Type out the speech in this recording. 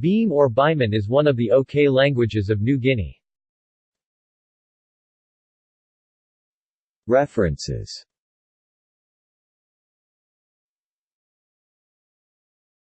Beam or Biman is one of the OK languages of New Guinea. References